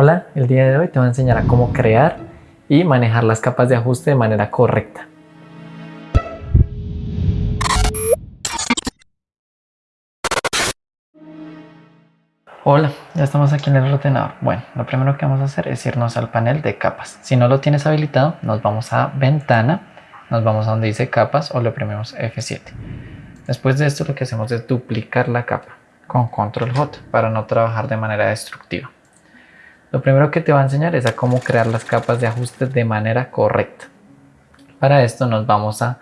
Hola, el día de hoy te voy a enseñar a cómo crear y manejar las capas de ajuste de manera correcta. Hola, ya estamos aquí en el ordenador. Bueno, lo primero que vamos a hacer es irnos al panel de capas. Si no lo tienes habilitado, nos vamos a ventana, nos vamos a donde dice capas o le oprimimos F7. Después de esto lo que hacemos es duplicar la capa con control J para no trabajar de manera destructiva. Lo primero que te va a enseñar es a cómo crear las capas de ajuste de manera correcta. Para esto nos vamos a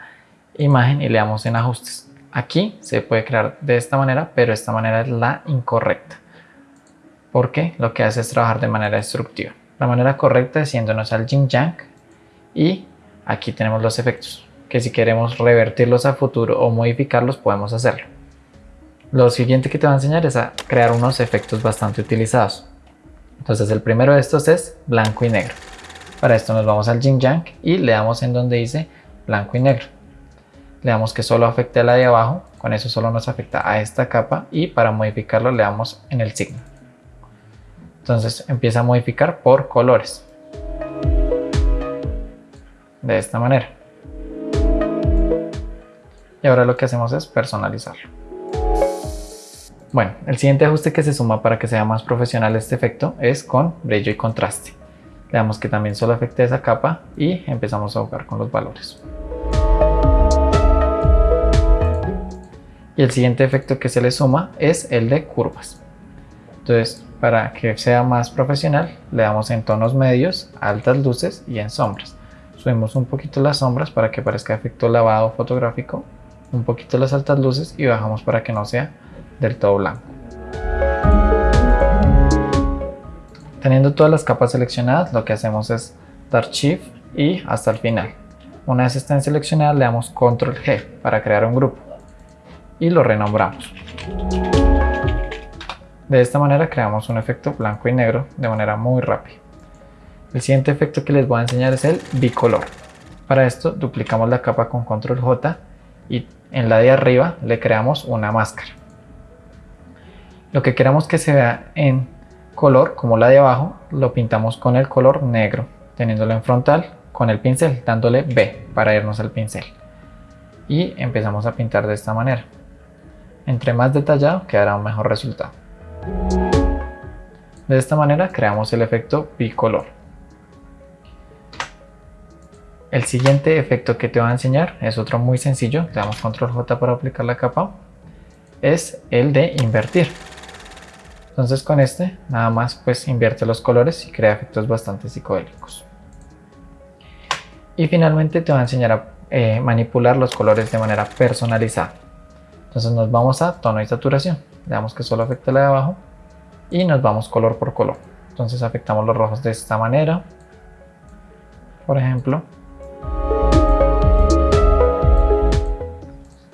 imagen y le damos en ajustes. Aquí se puede crear de esta manera, pero esta manera es la incorrecta. Porque lo que hace es trabajar de manera destructiva. La manera correcta es yéndonos al Jing Yang y aquí tenemos los efectos, que si queremos revertirlos a futuro o modificarlos podemos hacerlo. Lo siguiente que te va a enseñar es a crear unos efectos bastante utilizados. Entonces el primero de estos es blanco y negro. Para esto nos vamos al Jing Yang y le damos en donde dice blanco y negro. Le damos que solo afecte a la de abajo, con eso solo nos afecta a esta capa y para modificarlo le damos en el signo. Entonces empieza a modificar por colores. De esta manera. Y ahora lo que hacemos es personalizarlo. Bueno, el siguiente ajuste que se suma para que sea más profesional este efecto es con brillo y contraste. Le damos que también solo afecte esa capa y empezamos a jugar con los valores. Y el siguiente efecto que se le suma es el de curvas. Entonces, para que sea más profesional, le damos en tonos medios, altas luces y en sombras. Subimos un poquito las sombras para que parezca efecto lavado fotográfico, un poquito las altas luces y bajamos para que no sea del todo blanco. Teniendo todas las capas seleccionadas, lo que hacemos es dar Shift y hasta el final. Una vez estén seleccionadas, le damos Control G para crear un grupo y lo renombramos. De esta manera creamos un efecto blanco y negro de manera muy rápida. El siguiente efecto que les voy a enseñar es el bicolor. Para esto duplicamos la capa con Control J y en la de arriba le creamos una máscara. Lo que queramos que se vea en color, como la de abajo, lo pintamos con el color negro, teniéndolo en frontal con el pincel, dándole B para irnos al pincel. Y empezamos a pintar de esta manera. Entre más detallado quedará un mejor resultado. De esta manera creamos el efecto bicolor. El siguiente efecto que te voy a enseñar es otro muy sencillo, le damos control J para aplicar la capa, es el de invertir. Entonces con este nada más pues invierte los colores y crea efectos bastante psicodélicos. Y finalmente te voy a enseñar a eh, manipular los colores de manera personalizada. Entonces nos vamos a tono y saturación. Le damos que solo afecte la de abajo y nos vamos color por color. Entonces afectamos los rojos de esta manera. Por ejemplo.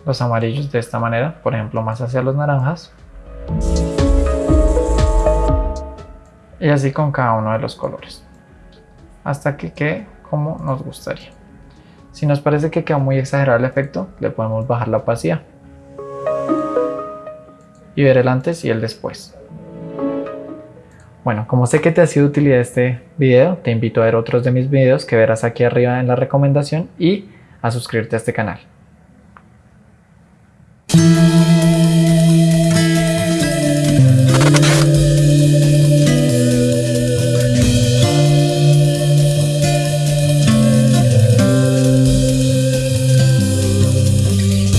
Los amarillos de esta manera, por ejemplo más hacia los naranjas y así con cada uno de los colores. Hasta que quede como nos gustaría. Si nos parece que queda muy exagerado el efecto le podemos bajar la opacidad y ver el antes y el después. Bueno, como sé que te ha sido utilidad este video, te invito a ver otros de mis videos que verás aquí arriba en la recomendación y a suscribirte a este canal.